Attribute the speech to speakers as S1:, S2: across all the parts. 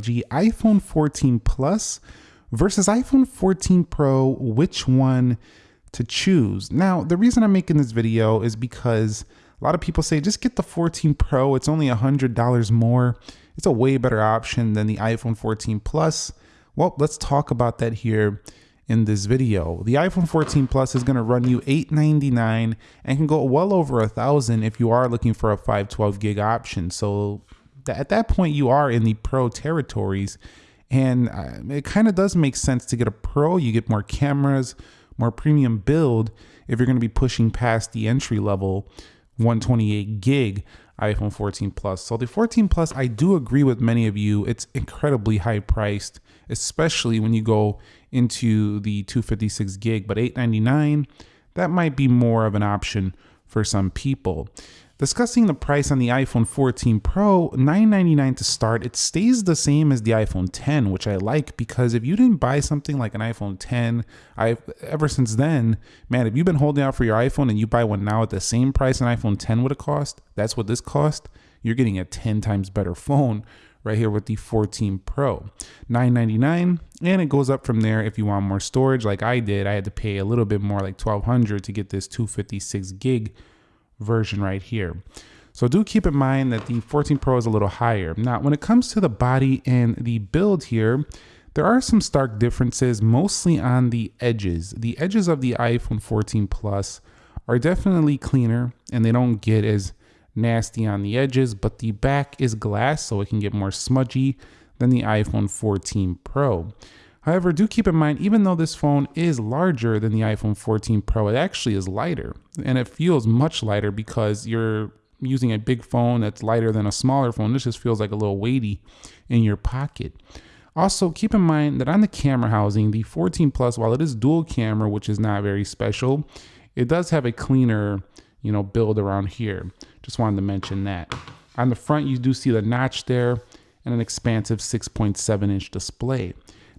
S1: iPhone 14 Plus versus iPhone 14 Pro, which one to choose? Now, the reason I'm making this video is because a lot of people say just get the 14 Pro, it's only $100 more. It's a way better option than the iPhone 14 Plus. Well, let's talk about that here in this video. The iPhone 14 Plus is going to run you 899 and can go well over a thousand if you are looking for a 512 gig option. So at that point, you are in the pro territories. And uh, it kind of does make sense to get a pro. You get more cameras, more premium build if you're going to be pushing past the entry level 128 gig iPhone 14 Plus. So the 14 Plus, I do agree with many of you. It's incredibly high priced, especially when you go into the 256 gig, but 899, that might be more of an option for some people. Discussing the price on the iPhone 14 Pro, 999 to start. It stays the same as the iPhone 10, which I like because if you didn't buy something like an iPhone 10, I ever since then, man, if you've been holding out for your iPhone and you buy one now at the same price an iPhone 10 would have cost, that's what this cost. You're getting a 10 times better phone right here with the 14 Pro. 999 and it goes up from there if you want more storage like I did. I had to pay a little bit more like 1200 to get this 256 gig version right here. So do keep in mind that the 14 Pro is a little higher. Now, when it comes to the body and the build here, there are some stark differences, mostly on the edges. The edges of the iPhone 14 Plus are definitely cleaner and they don't get as nasty on the edges, but the back is glass, so it can get more smudgy than the iPhone 14 Pro. However, do keep in mind, even though this phone is larger than the iPhone 14 Pro, it actually is lighter. And it feels much lighter because you're using a big phone that's lighter than a smaller phone. This just feels like a little weighty in your pocket. Also, keep in mind that on the camera housing, the 14 Plus, while it is dual camera, which is not very special, it does have a cleaner, you know, build around here. Just wanted to mention that. On the front, you do see the notch there and an expansive 6.7 inch display.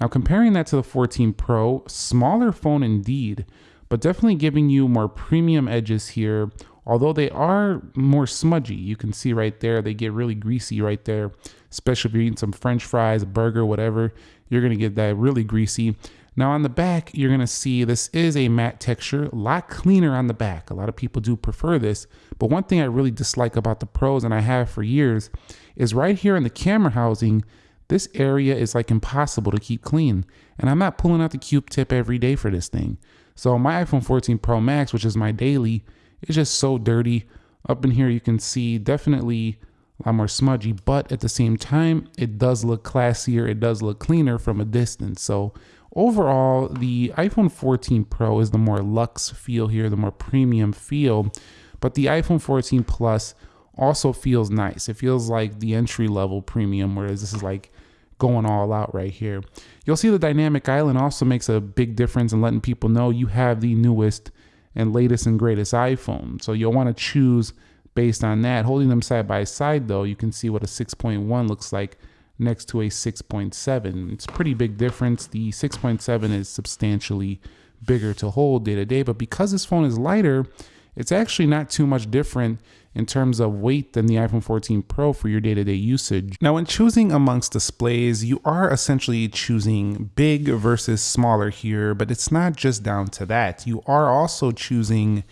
S1: Now comparing that to the 14 Pro, smaller phone indeed, but definitely giving you more premium edges here, although they are more smudgy. You can see right there, they get really greasy right there, especially if you're eating some french fries, burger, whatever, you're gonna get that really greasy. Now on the back, you're gonna see this is a matte texture, a lot cleaner on the back. A lot of people do prefer this, but one thing I really dislike about the Pros, and I have for years, is right here in the camera housing, this area is like impossible to keep clean. And I'm not pulling out the Q-tip every day for this thing. So my iPhone 14 Pro Max, which is my daily, is just so dirty. Up in here, you can see definitely a lot more smudgy, but at the same time, it does look classier. It does look cleaner from a distance. So overall, the iPhone 14 Pro is the more luxe feel here, the more premium feel. But the iPhone 14 Plus also feels nice. It feels like the entry level premium, whereas this is like going all out right here. You'll see the dynamic island also makes a big difference in letting people know you have the newest and latest and greatest iPhone. So you'll want to choose based on that. Holding them side by side though, you can see what a 6.1 looks like next to a 6.7. It's a pretty big difference. The 6.7 is substantially bigger to hold day to day, but because this phone is lighter, it's actually not too much different in terms of weight than the iPhone 14 Pro for your day-to-day -day usage. Now when choosing amongst displays, you are essentially choosing big versus smaller here, but it's not just down to that. You are also choosing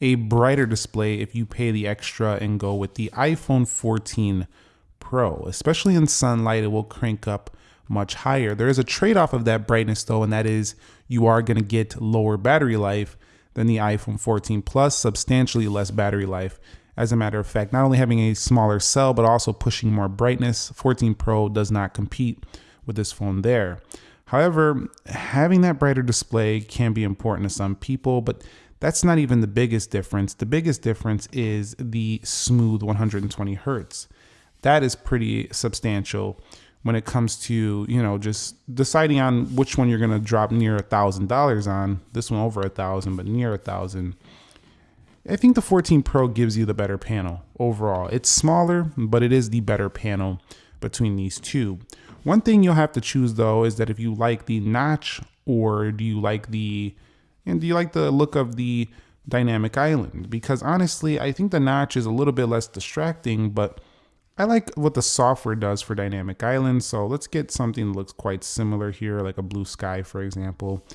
S1: a brighter display if you pay the extra and go with the iPhone 14 Pro. Especially in sunlight, it will crank up much higher. There is a trade-off of that brightness though, and that is you are gonna get lower battery life than the iPhone 14 Plus, substantially less battery life as a matter of fact, not only having a smaller cell, but also pushing more brightness. 14 Pro does not compete with this phone there. However, having that brighter display can be important to some people, but that's not even the biggest difference. The biggest difference is the smooth 120 hertz. That is pretty substantial when it comes to, you know, just deciding on which one you're going to drop near a thousand dollars on. This one over a thousand, but near a thousand I think the 14 Pro gives you the better panel overall. It's smaller, but it is the better panel between these two. One thing you'll have to choose though is that if you like the notch or do you like the and do you like the look of the dynamic island? Because honestly, I think the notch is a little bit less distracting, but I like what the software does for Dynamic Island. So let's get something that looks quite similar here, like a blue sky, for example.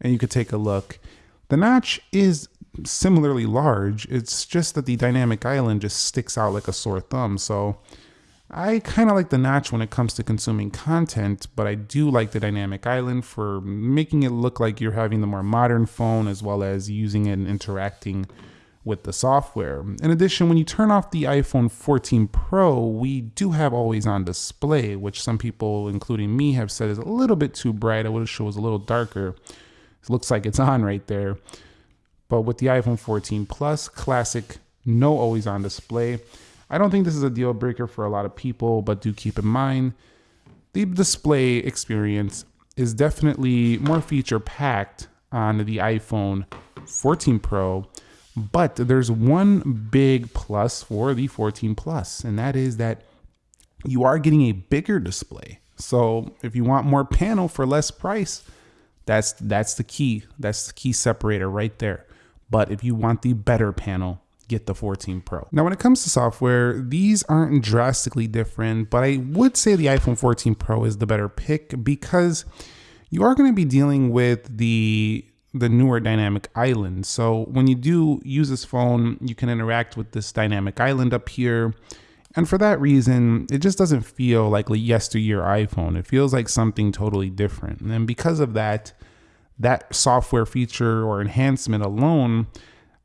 S1: And you could take a look. The notch is similarly large. It's just that the Dynamic Island just sticks out like a sore thumb. So I kind of like the notch when it comes to consuming content, but I do like the Dynamic Island for making it look like you're having the more modern phone as well as using it and interacting with the software. In addition, when you turn off the iPhone 14 Pro, we do have always on display, which some people, including me, have said is a little bit too bright. I wish it was a little darker. It looks like it's on right there. But with the iPhone 14 Plus, classic, no always on display. I don't think this is a deal breaker for a lot of people, but do keep in mind the display experience is definitely more feature packed on the iPhone 14 Pro. But there's one big plus for the 14 Plus, and that is that you are getting a bigger display. So if you want more panel for less price, that's that's the key. That's the key separator right there. But if you want the better panel, get the 14 Pro. Now, when it comes to software, these aren't drastically different, but I would say the iPhone 14 Pro is the better pick because you are going to be dealing with the the newer dynamic island. So when you do use this phone, you can interact with this dynamic island up here. And for that reason, it just doesn't feel like a yesteryear iPhone. It feels like something totally different. And because of that, that software feature or enhancement alone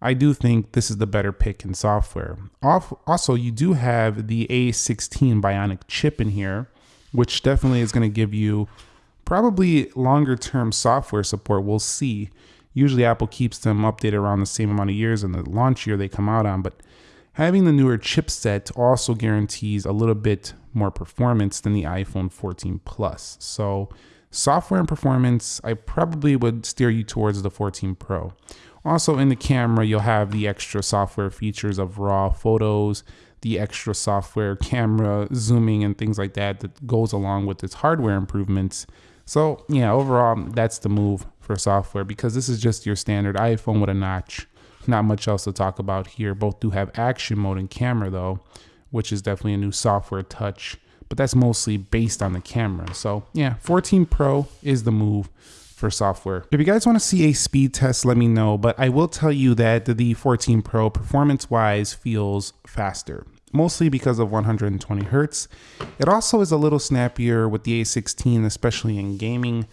S1: I do think this is the better pick in software. Also, you do have the A16 Bionic chip in here, which definitely is going to give you probably longer term software support. We'll see. Usually, Apple keeps them updated around the same amount of years in the launch year they come out on, but having the newer chipset also guarantees a little bit more performance than the iPhone 14 Plus. So, software and performance, I probably would steer you towards the 14 Pro. Also in the camera, you'll have the extra software features of raw photos, the extra software camera zooming and things like that that goes along with its hardware improvements. So yeah, overall, that's the move for software because this is just your standard iPhone with a notch. Not much else to talk about here. Both do have action mode and camera though, which is definitely a new software touch, but that's mostly based on the camera. So yeah, 14 Pro is the move for software. If you guys want to see a speed test, let me know, but I will tell you that the 14 Pro performance wise feels faster mostly because of 120 hertz. It also is a little snappier with the A16, especially in gaming.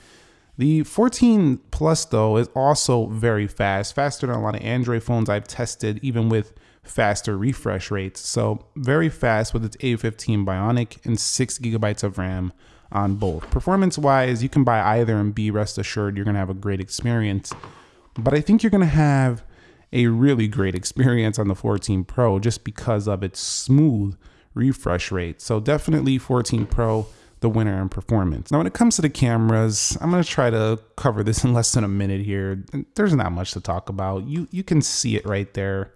S1: The 14 Plus, though, is also very fast, faster than a lot of Android phones I've tested, even with faster refresh rates. So, very fast with its A15 Bionic and 6 gigabytes of RAM on both. Performance wise, you can buy either and be rest assured you're going to have a great experience. But I think you're going to have a really great experience on the 14 Pro just because of its smooth refresh rate. So definitely 14 Pro the winner in performance. Now when it comes to the cameras, I'm going to try to cover this in less than a minute here. There's not much to talk about. You you can see it right there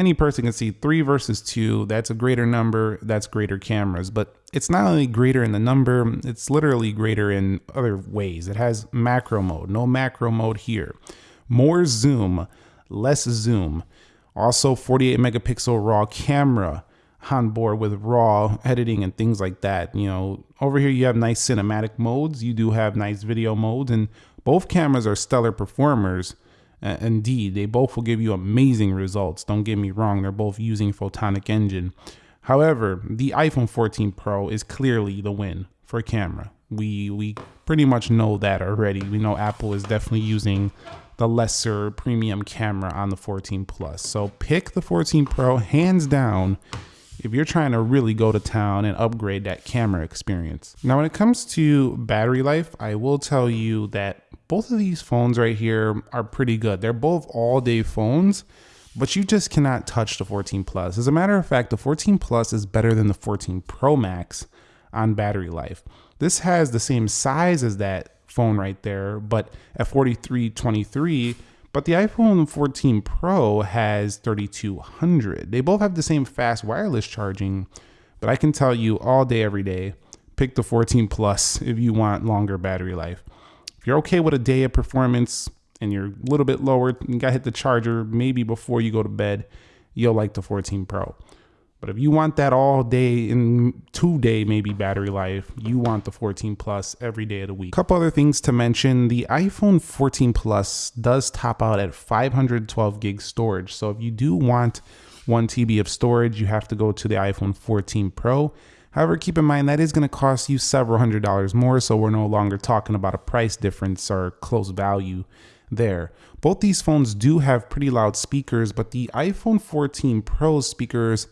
S1: any person can see three versus two. That's a greater number. That's greater cameras. But it's not only greater in the number, it's literally greater in other ways. It has macro mode, no macro mode here. More zoom, less zoom. Also 48 megapixel raw camera on board with raw editing and things like that. You know, over here you have nice cinematic modes. You do have nice video modes and both cameras are stellar performers. Uh, indeed, they both will give you amazing results. Don't get me wrong, they're both using Photonic Engine. However, the iPhone 14 Pro is clearly the win for camera. We we pretty much know that already. We know Apple is definitely using the lesser premium camera on the 14 Plus. So pick the 14 Pro hands down if you're trying to really go to town and upgrade that camera experience. Now, when it comes to battery life, I will tell you that both of these phones right here are pretty good. They're both all day phones, but you just cannot touch the 14 Plus. As a matter of fact, the 14 Plus is better than the 14 Pro Max on battery life. This has the same size as that phone right there, but at 4323, but the iPhone 14 Pro has 3200. They both have the same fast wireless charging, but I can tell you all day, every day, pick the 14 Plus if you want longer battery life. If you're okay with a day of performance and you're a little bit lower, you got to hit the charger maybe before you go to bed, you'll like the 14 Pro. But if you want that all day in two day maybe battery life, you want the 14 Plus every day of the week. A couple other things to mention, the iPhone 14 Plus does top out at 512 gig storage. So if you do want 1 TB of storage, you have to go to the iPhone 14 Pro. However, keep in mind that is going to cost you several hundred dollars more, so we're no longer talking about a price difference or close value there. Both these phones do have pretty loud speakers, but the iPhone 14 Pro speakers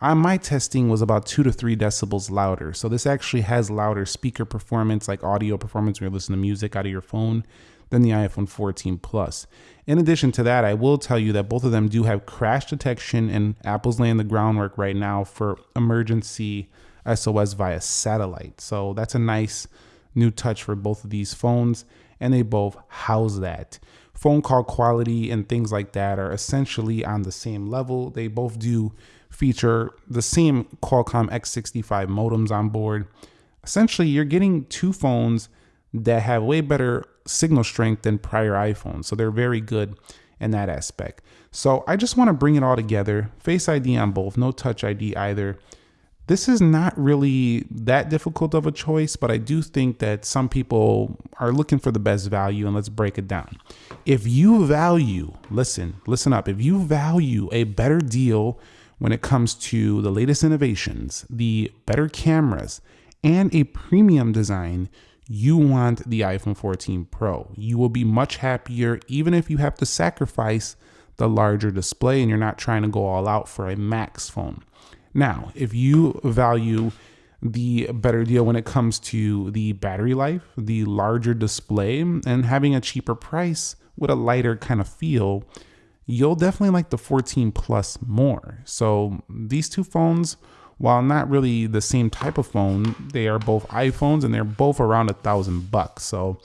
S1: on my testing was about two to three decibels louder. So this actually has louder speaker performance, like audio performance when you listen to music out of your phone than the iPhone 14 Plus. In addition to that, I will tell you that both of them do have crash detection and Apple's laying the groundwork right now for emergency SOS via satellite. So that's a nice new touch for both of these phones and they both house that. Phone call quality and things like that are essentially on the same level. They both do feature the same Qualcomm X65 modems on board. Essentially, you're getting two phones that have way better signal strength than prior iPhones. So they're very good in that aspect. So I just want to bring it all together. Face ID on both, no touch ID either. This is not really that difficult of a choice, but I do think that some people are looking for the best value, and let's break it down. If you value, listen, listen up, if you value a better deal when it comes to the latest innovations, the better cameras, and a premium design, you want the iPhone 14 Pro. You will be much happier even if you have to sacrifice the larger display and you're not trying to go all out for a max phone. Now, if you value the better deal when it comes to the battery life, the larger display, and having a cheaper price with a lighter kind of feel, you'll definitely like the 14 Plus more. So these two phones, while not really the same type of phone, they are both iPhones and they're both around a thousand bucks. So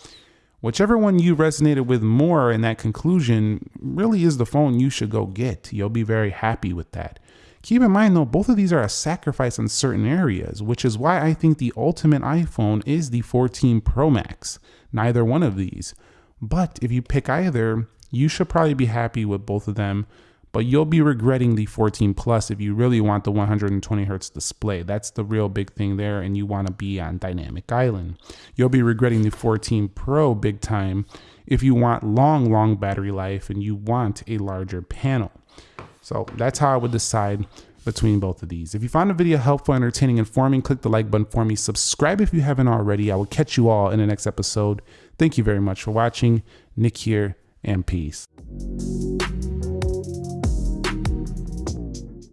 S1: whichever one you resonated with more in that conclusion really is the phone you should go get. You'll be very happy with that. Keep in mind though, both of these are a sacrifice in certain areas, which is why I think the ultimate iPhone is the 14 Pro Max, neither one of these. But if you pick either, you should probably be happy with both of them, but you'll be regretting the 14 Plus if you really want the 120 hertz display. That's the real big thing there, and you want to be on Dynamic Island. You'll be regretting the 14 Pro big time if you want long, long battery life and you want a larger panel. So that's how I would decide between both of these. If you found the video helpful, entertaining, informing, click the like button for me. Subscribe if you haven't already. I will catch you all in the next episode. Thank you very much for watching. Nick here and peace.